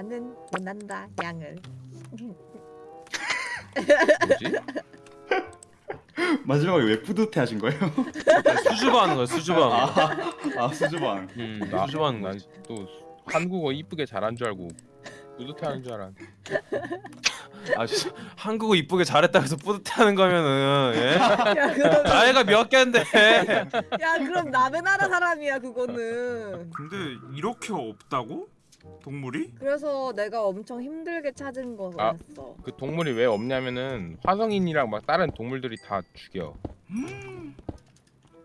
나는 원한다 양을. 뭐지? 마지막에 왜 뿌듯해 하신 거예요? 수줍어 하는 거야 수줍어하는 거. 아 수줍어한 음, 나- 수줍어 하는 거야. 난또 한국어 이쁘게 잘한 줄 알고 뿌듯해 하는 줄 알았는데 아 진짜 한국어 이쁘게 잘했다 해서 뿌듯해 하는 거면은 예? 야 그럼 나이가 몇 개인데 야 그럼 남의 나라 사람이야 그거는. 근데 이렇게 없다고? 동물이? 그래서 내가 엄청 힘들게 찾은 아. 거였어. 그 동물이 왜 없냐면은 화성인이랑 막 다른 동물들이 다 죽여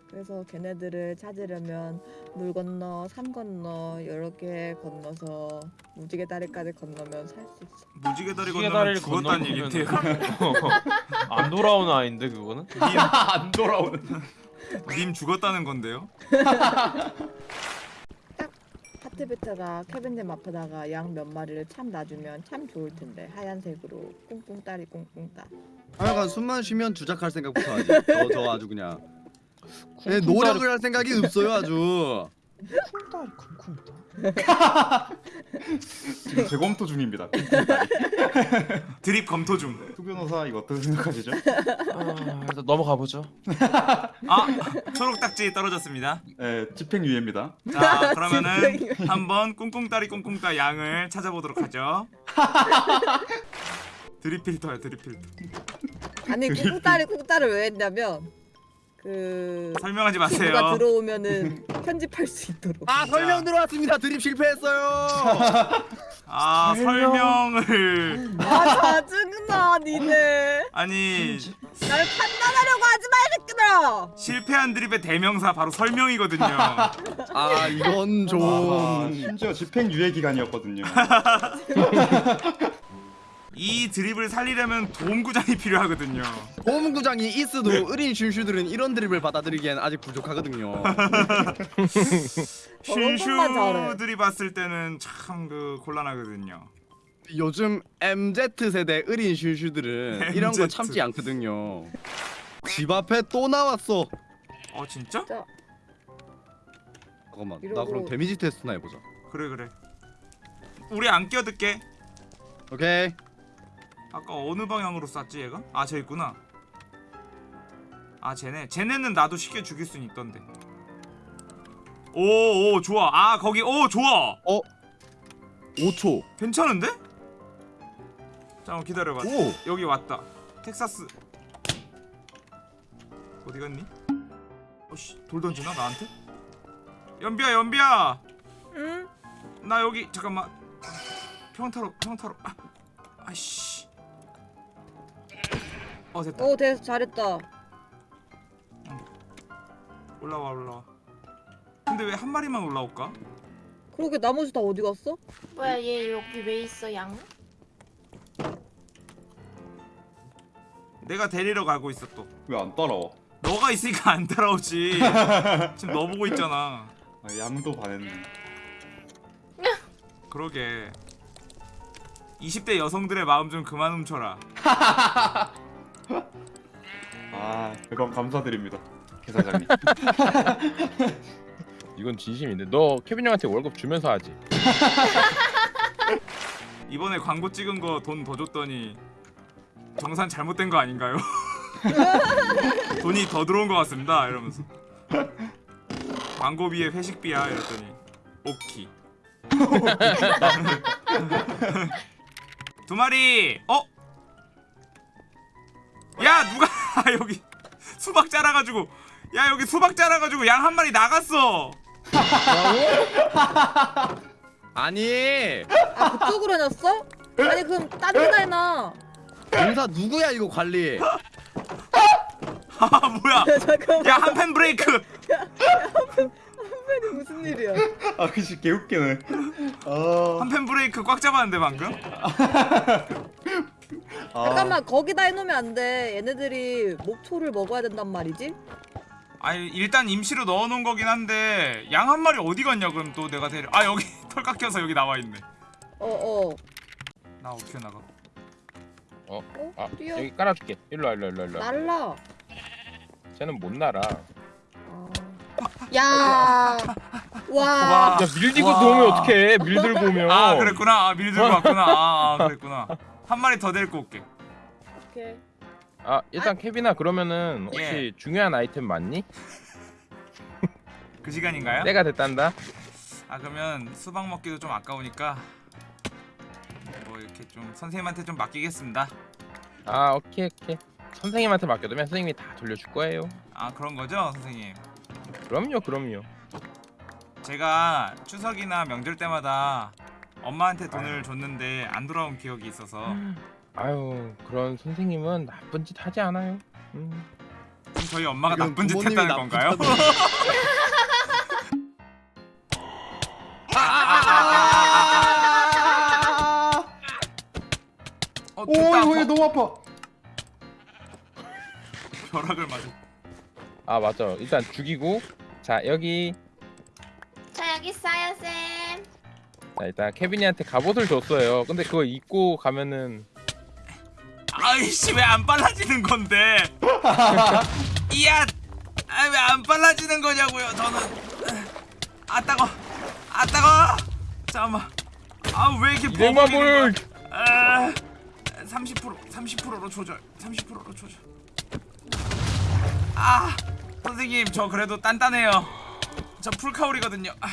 그래서 걔네들을 찾으려면 물 건너 산 건너 여러 개 건너서 무지개 다리까지 건너면 살 수 있어. 무지개 다리 무지개 건너면 다리를 죽었다는 건너면 얘긴데요. 안 돌아오는 아이인데 그거는? 안 돌아오는 님 죽었다는 건데요. 하트비트가 케빈님 앞에다가 양 몇 마리를 참 놔주면 참 좋을 텐데 하얀색으로 꽁꽁 따리 꽁꽁 따. 하여간 숨만 쉬면 주작할 생각부터 하지. 저, 저 아주 그냥. 네, 노력을 할 생각이 없어요 아주. 지금 재검토 중입니다 드립 검토 중. 수 변호사 이거 어떻게 생각하시죠? 아, 일단 넘어가 보죠. 아 초록 딱지 떨어졌습니다. 네 집행유예입니다 자 그러면은 한번 꿍꿍따리 꿍꿍따 양을 찾아보도록 하죠. 드립 필터야 드립 필터. 아니 꽁꽁 따리 꽁꽁 따를 왜 했냐면 그 설명하지 누가 마세요. 들어오면은 편집할 수 있도록. 아 설명 들어왔습니다. 드립 실패했어요. 아 설명을 아 짜증나 니네. 아니 날 판단하려고 하지 마이 새끼들아. 실패한 드립의 대명사 바로 설명이거든요. 아 이건 아, 좀. 심지어 집행유예 기간이었거든요 이 드립을 살리려면 도움구장이 필요하거든요. 고문구장이 있어도 어린 슈슈들은 이런 드립을 받아들이기엔 아직 부족하거든요. 슈슈들이 봤을 때는 참 그 곤란하거든요. 요즘 MZ 세대 어린 슈슈들은 이런 거 MZ. 참지 않거든요. 집 앞에 또 나왔어. 어 진짜? 잠깐만, 나 이러고- 그럼 데미지 테스트나 해보자. 그래 그래. 우리 안 껴들게. 오케이. 아까 어느 방향으로 쐈지 얘가? 아 쟤 있구나. 아 쟤네. 쟤네는 나도 쉽게 죽일 순 있던데. 오오 좋아. 아 거기 오 좋아. 5초. 괜찮은데? 잠깐 기다려봐. 오. 여기 왔다. 텍사스. 어디 갔니? 어씨 돌 던지나 나한테? 연비야 연비야. 응? 나 여기 잠깐만. 평타로 평타로. 아, 아씨. 어 됐다. 오 됐어 잘했다. 올라와 올라와. 근데 왜 한 마리만 올라올까? 그러게 나머지 다 어디 갔어? 뭐야 얘 여기 왜 있어 양? 내가 데리러 가고 있어 또. 왜 안 따라와? 너가 있으니까 안 따라오지. 지금 너 보고 있잖아. 아, 양도 반했네 그러게. 20대 여성들의 마음 좀 그만 훔쳐라. 아 그건 감사드립니다 개사장님 이건 진심인데 너 케빈 형한테 월급 주면서 하지. 이번에 광고 찍은 거 돈 더 줬더니 정산 잘못된 거 아닌가요? 돈이 더 들어온 것 같습니다. 이러면서 광고비에 회식비야 이랬더니 오키. 두 마리. 어? 야 누가 여기 수박 자라가지고 야 여기 수박 자라가지고 양 한 마리 나갔어. 아니, 아 그쪽으로 해놨어? 아니 그럼 딴 데다 해놔. 공사 누구야 이거 관리? 아 뭐야? 잠깐만 야 한펜 브레이크. 선배님 무슨 일이야? 아 그치 개웃기네 아, 한펜 브레이크 꽉 잡았는데 방금? 아, 잠깐만 거기다 해놓으면 안 돼. 얘네들이 목초를 먹어야 된단 말이지. 아니 일단 임시로 넣어놓은 거긴 한데 양 한 마리 어디 갔냐 그럼 또 내가 데려 아 여기 털 깎여서 여기 나와 있네 어 어. 나 어떻게 나가 어? 아 뛰어. 여기 깔아줄게. 일로 와 일로 와, 일로 와, 일로. 와. 날라. 쟤는 못 날아. 아. 야. 와. 와. 야 밀디고 와. 오면 어떡해 밀 들고 오면 아 그랬구나. 아, 미리 들고 왔구나. 아, 아 그랬구나. 한 마리 더 데리고 올게. 오케이. 아 일단 케빈아 그러면은 혹시 예. 중요한 아이템 맞니? 그 시간인가요? 때가 됐단다 아 그러면 수박 먹기도 좀 아까우니까 뭐 이렇게 좀 선생님한테 좀 맡기겠습니다. 아 오케이 오케이 선생님한테 맡겨두면 선생님이 다 돌려줄 거예요 아 그런 거죠, 선생님? 그럼요 그럼요 제가 추석이나 명절 때마다 엄마한테 돈을 줬는데 안 돌아온 기억이 있어서 아유 그런 선생님은 나쁜 짓 하지 않아요 음. 그럼 저희 엄마가 나쁜 짓 부모님이 했다는 건가요? 어, 오 됐다. 이거 버- 너무 아파. 벼락을 맞아. 아 맞아 일단 죽이고 자 여기 자 여기 있어요 쌤. 자 일단 케빈이한테 갑옷을 줬어요 근데 그거 입고 가면은 아이씨 왜 안 빨라지는 건데? 이야, 아, 왜 안 빨라지는 거냐고요? 저는 아 따거, 아 따거. 잠깐만. 아 왜 이렇게 버벅이는 볼 거야? 아, 30% 30%로 조절. 30%로 조절. 아, 선생님 저 그래도 단단해요. 저 풀카울이거든요. 아,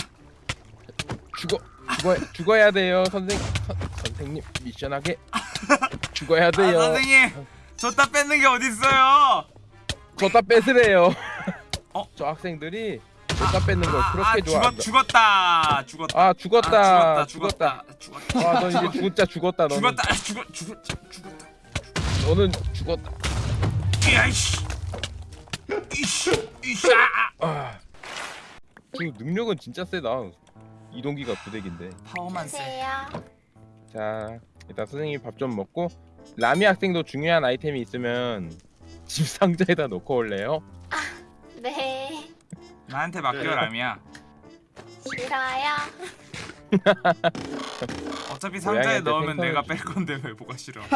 죽어 죽어 죽어야 돼요 선생 선, 선생님 미션하게 죽어야 아 돼요 선생님 줬다 뺏는 게 어디 있어요? 줬다 뺏으래요 어? 저 학생들이 줬다 뺏는 걸 아, 그렇게 아, 좋아한다 죽었, 죽었 다. 죽었다. 아 죽었다 아, 죽었다. 죽었다. 와, 너 이제 진짜 죽었다. 너는. 죽었다. 아, 죽었 죽었 죽었다. 너는 죽었다. 야 이씨. 이씨. 이씨. 아, 아. 아. 그 능력은 진짜 세다. 이동기가 부대기인데. 파워만 세. 안녕하세요. 자, 일단 선생님 밥 좀 먹고 라미 학생도 중요한 아이템이 있으면 집 상자에다 놓고 올래요? 네. 나한테 맡겨 라미야. 싫어요. 어차피 상자에 넣으면 생선을 내가 주- 뺄 건데 왜 뭐가 싫어?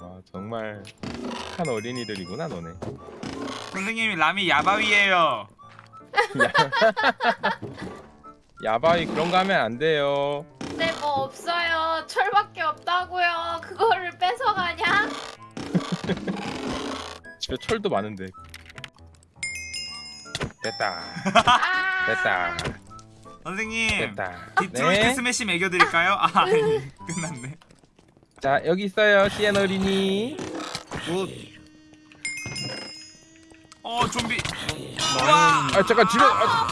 와, 정말 착한 어린이들이구나, 너네. 선생님이 라미 야바위예요. 야바위 그런 거 하면 안 돼요. 네 뭐 없어요. 철밖에 없다고요. 그거를 뺏어가냐? 집에 철도 많은데. 됐다. 아. 됐다. 선생님 됐다. 디트로이트 네. 스매시 매겨드릴까요? 아 아니 끝났네. 자, 여기 있어요. 시엔 어린이. 뭐 어 좀비. 와. 아, 잠깐 집에 아,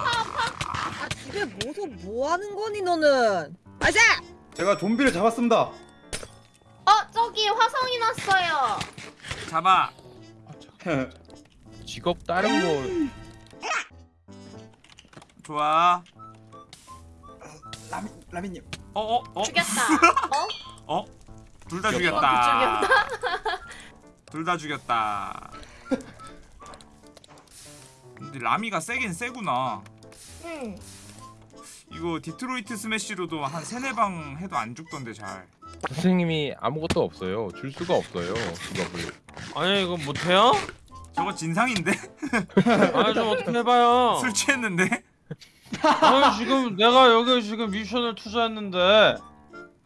아 집에 모서 뭐 하는 거니 너는? 아자! 제가 좀비를 잡았습니다. 어 저기 화성이 났어요. 잡아. 직업 다른 거 좋아. 라미 라미님. 어어 어. 죽였다. 어? 어? 둘 다 죽였다. 죽였다. 둘 다 죽였다. 근데 라미가 세긴 세구나. 응. 이거 디트로이트 스매시로도 한 세네 방 해도 안 죽던데 잘. 선생님이 아무것도 없어요. 줄 수가 없어요. 직업을. 아니 이거 못해요? 저거 진상인데? 아니 좀 어떻게 해봐요 술 취했는데? 아니 지금 내가 여기 지금 미션을 투자했는데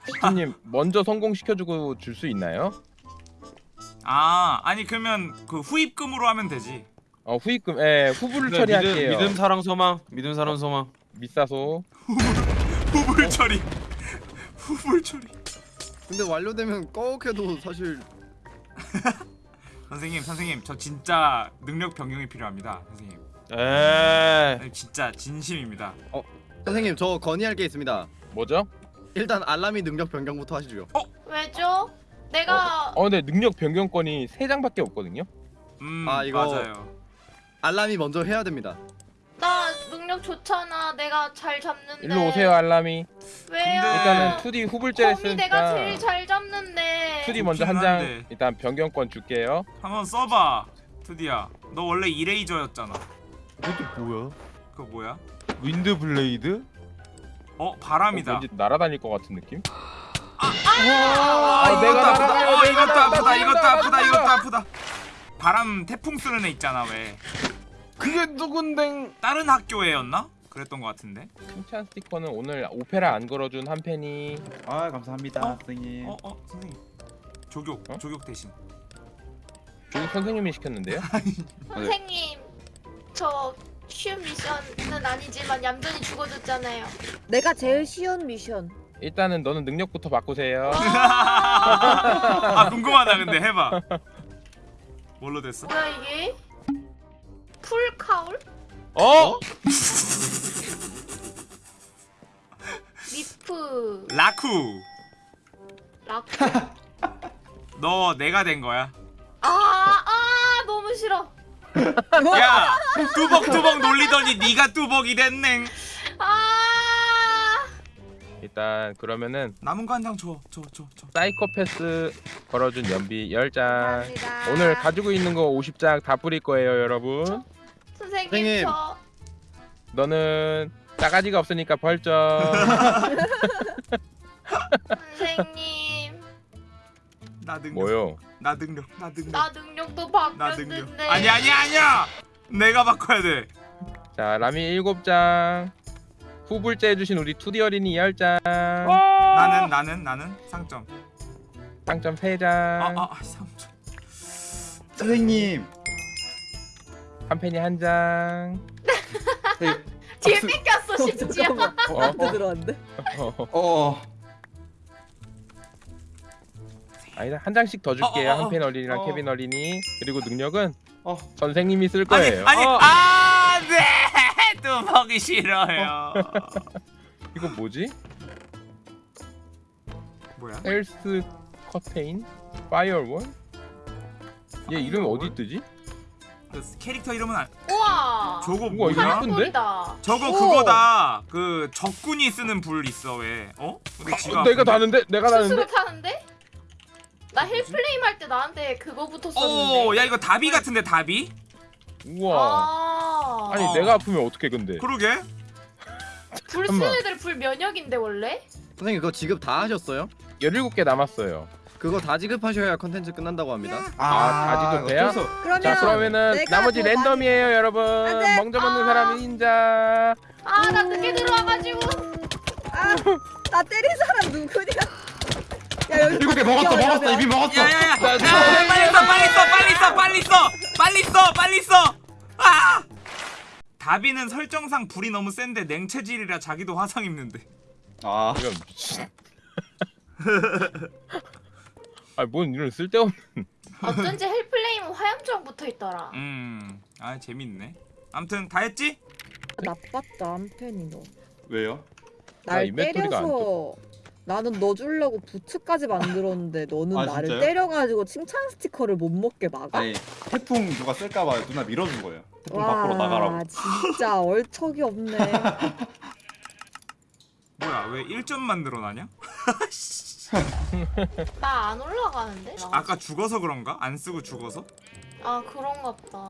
시트님 먼저 성공시켜주고 줄 수 있나요? 아 아니 그러면 그 후입금으로 하면 되지. 어 후입금, 예 후불 네, 처리할게요. 믿음, 믿음 사랑 소망 믿음 사랑 소망 밑사소. 후불 처리. 후불 처리. 근데 완료되면 꺼옥해도 사실 선생님 선생님 저 진짜 능력 변경이 필요합니다 선생님. 에이 아니, 진짜 진심입니다. 선생님 저 건의할 게 있습니다. 뭐죠? 일단 알람이 능력 변경부터 하시죠. 왜죠? 내가 어 근데 능력 변경권이 세 장밖에 없거든요. 음 아, 이거- 맞아요. 알람이 먼저 해야 됩니다. 나 능력 좋잖아. 내가 잘 잡는데. 일로 오세요 알람이. 왜요? 일단은 2D 후불제를 범이 내가 제일 잘 잡는데. 2D 먼저 한 좋긴 장 한데. 일단 변경권 줄게요. 한번 써봐 투디야. 너 원래 eraser였잖아. 이것도 뭐야? 그거 뭐야? wind blade? 어 어, 바람이다. 왠지 날아다닐 것 같은 느낌? 아, 아, 이것도 아프다. 어, 이것도 아프다. 이것도 아프다. 이것도 아프다. 바람 태풍 쓰는 애 있잖아 왜? 그게 누군데? 다른 학교에였나? 그랬던 것 같은데. 칭찬 스티커는 오늘 오페라 안 걸어준 한 팬이 아 감사합니다 어? 선생님. 어, 어, 선생님. 조교, 어? 조교 대신. 조교 선생님이 시켰는데요. 선생님 저 쉬운 미션은 아니지만 얌전히 죽어줬잖아요. 내가 제일 쉬운 미션. 일단은 너는 능력부터 바꾸세요. 아 궁금하다 근데 해봐. 뭘로 됐어? 뭐야 이게? full cowl? 어? 리프 라쿠. 라쿠 너 내가 된 거야. 아, 아 너무 싫어. 야 뚜벅뚜벅 놀리더니 네가 뚜벅이 됐네. 아 일단 그러면은 남은 거 한 장 줘, 줘, 줘, 줘. 사이코패스 걸어준 연비 10장. 감사합니다. 오늘 가지고 있는 거 50장 다 뿌릴 거예요, 여러분. 선생님, 선생님. 저 너는 싸가지가 없으니까 벌점. 선생님 나 능력. 뭐요? 나 능력. 나 능력. 나 능력도 나 능력. 바뀌었는데. 아니 아니 아니야. 내가 바꿔야 돼. 자, 라미 7장. 후불제 해주신 우리 투디 어린이 10장. 나는 나는 나는 상점. 상점 3장. 아아 아, 상점. 선생님. 한 팬이 한 장. 뒤에 뺏겼어 심지어. 잠깐만. 어? 나한테 들어왔는데? 어, 어. 아니다 한 장씩 더 줄게요. 어, 어, 어. 한팬 어린이랑 어. 케빈 어린이. 그리고 능력은 어. 선생님이 쓸 아니 거예요. 아니 어, 아 네. 뚜벅이 싫어요. 이거 뭐지? 뭐야? 헬스 커테인? 파이어원? 얘 이름 어디 뜨지? 그 캐릭터 이름은 알... 우와. 저거 뭐야? 예쁜데? 불이다. 저거 오. 그거다. 그 적군이 쓰는 불 있어 왜? 어? 근데 지가 어, 내가? 다는데? 내가 다는데? 스스로 타는데? 나 헬플레임 할 때 나한테 그거 붙었었는데. 오, 야 이거 다비 같은데 다비? 우와. 아. 아니 어. 내가 아프면 어떻게 근데? 그러게. 불. 쓰는 애들 불 면역인데 원래? 선생님 그거 지급 다 하셨어요? 17개 남았어요. 그거 다 지급하셔야 컨텐츠 끝난다고 합니다. 아, 다 지급돼요? 어쩔 수- 그러면 자 그러면은 내가 나머지 더 랜덤이에요 여러분. 안 돼. 없는 아. 사람은 인자. 아 나 늦게 들어와가지고. 아, 나 때린 사람 누구냐? 야 여기 일곱 개 먹었어 먹었어 이미 먹었어. 야야야. 야, 나 빨리 써 빨리 써 빨리 써 빨리 써 빨리 써 빨리 써. 아! 다비는 설정상 불이 너무 센데 냉체질이라 자기도 화상 입는데. 아. 이거 미친. 아뭔 이런 쓸데없는. 어쩐지 헬플레임은 화염정 붙어 있더라. 음. 아 재밌네. 아무튼 다 했지? 나빴다 한편이 너. 왜요? 나날 때려서 나는 너 주려고 부츠까지 만들었는데 너는 아, 나를 진짜요? 때려가지고 칭찬 스티커를 못 먹게 막아? 아니 태풍 누가 쓸까봐 누나 밀어준 거예요. 태풍 밖으로 나가라고. 진짜 얼척이 없네. 뭐야 왜 1점만 늘어나냐? 나 안 올라가는데? 아까 죽어서 그런가? 안 쓰고 죽어서? 아 그런가 보다.